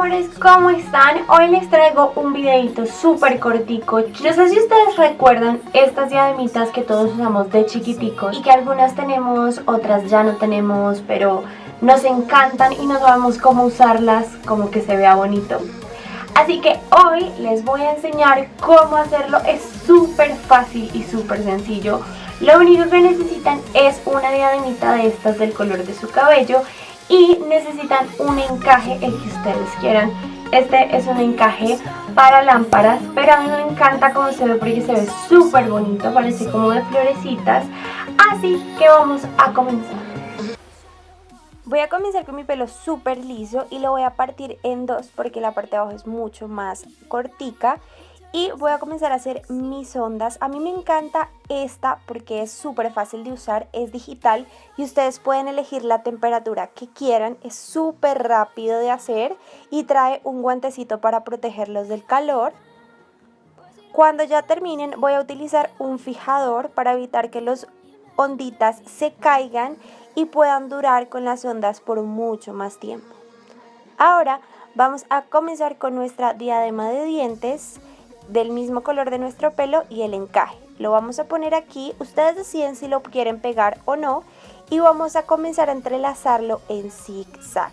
amores, ¿cómo están? Hoy les traigo un videito súper cortico. No sé si ustedes recuerdan estas diademitas que todos usamos de chiquiticos Y que algunas tenemos, otras ya no tenemos, pero nos encantan y no sabemos cómo usarlas como que se vea bonito. Así que hoy les voy a enseñar cómo hacerlo, es súper fácil y súper sencillo. Lo único que necesitan es una diademita de estas del color de su cabello y necesitan un encaje el que ustedes quieran. Este es un encaje para lámparas, pero a mí me encanta cómo se ve porque se ve súper bonito, parece como de florecitas. Así que vamos a comenzar. Voy a comenzar con mi pelo súper liso y lo voy a partir en dos porque la parte de abajo es mucho más cortica y voy a comenzar a hacer mis ondas. A mí me encanta esta porque es súper fácil de usar, es digital y ustedes pueden elegir la temperatura que quieran, es súper rápido de hacer y trae un guantecito para protegerlos del calor. Cuando ya terminen voy a utilizar un fijador para evitar que los onditas se caigan y puedan durar con las ondas por mucho más tiempo. Ahora vamos a comenzar con nuestra diadema de dientes del mismo color de nuestro pelo y el encaje. Lo vamos a poner aquí, ustedes deciden si lo quieren pegar o no y vamos a comenzar a entrelazarlo en zigzag.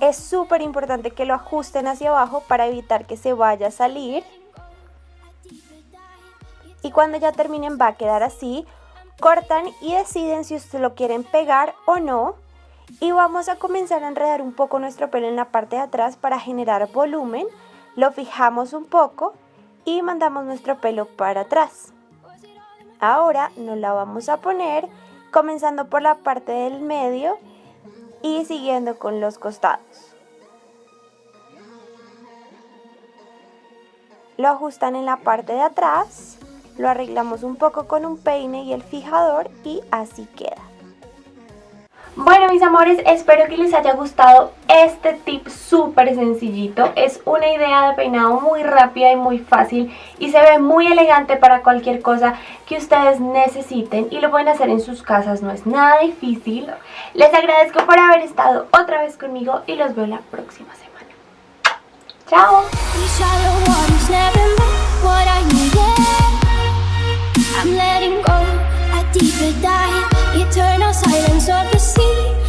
Es súper importante que lo ajusten hacia abajo para evitar que se vaya a salir. Y cuando ya terminen va a quedar así. Cortan y deciden si ustedes lo quieren pegar o no y vamos a comenzar a enredar un poco nuestro pelo en la parte de atrás para generar volumen. Lo fijamos un poco y mandamos nuestro pelo para atrás. Ahora nos la vamos a poner comenzando por la parte del medio y siguiendo con los costados. Lo ajustan en la parte de atrás, lo arreglamos un poco con un peine y el fijador y así queda. Bueno mis amores, espero que les haya gustado este tip súper sencillito. Es una idea de peinado muy rápida y muy fácil y se ve muy elegante para cualquier cosa que ustedes necesiten y lo pueden hacer en sus casas, no es nada difícil. Les agradezco por haber estado otra vez conmigo y los veo la próxima semana. ¡Chao! deeper dive, eternal silence of the sea.